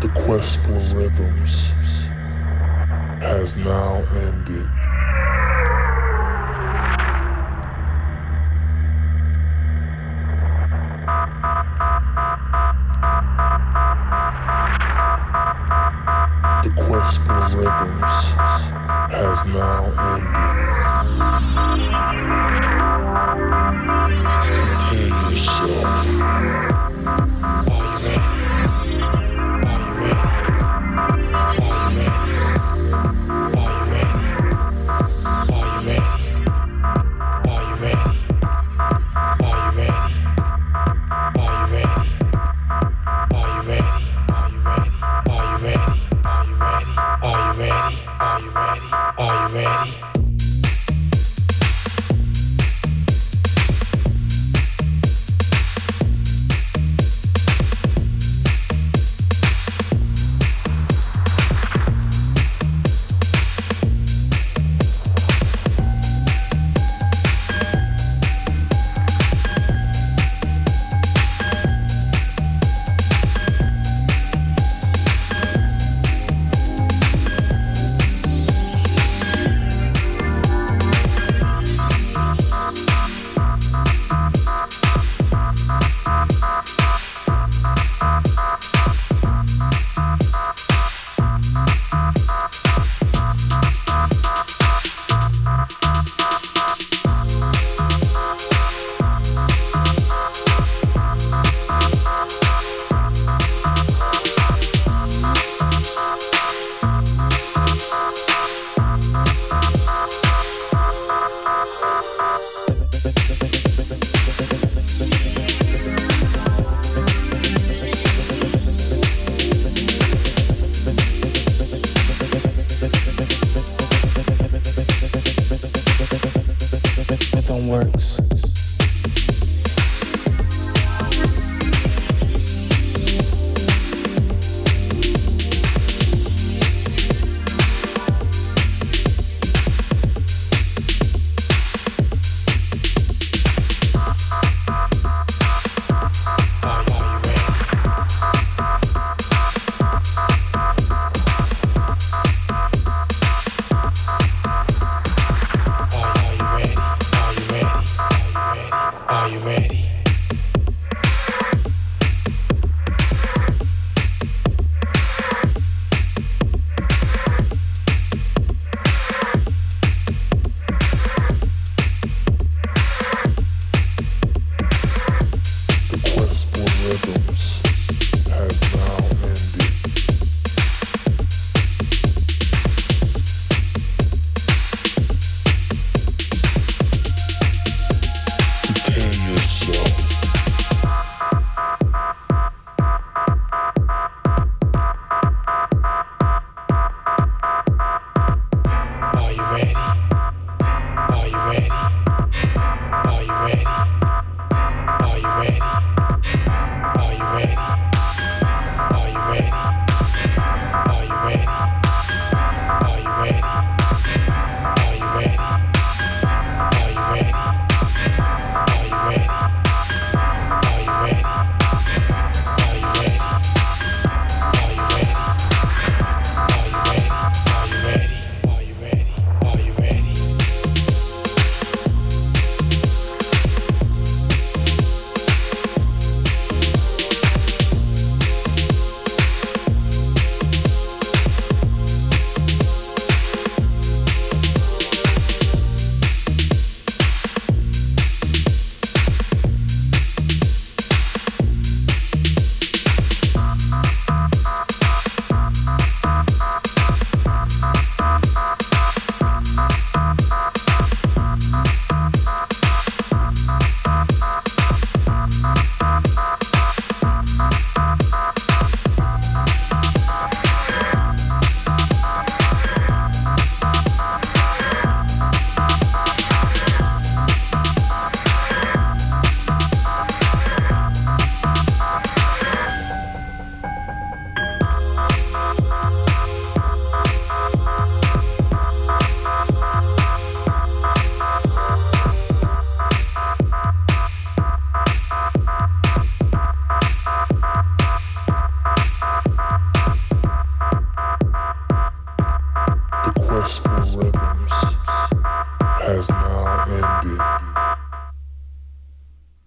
The quest for rhythms has now ended. The quest for rhythms has now ended. Works. Now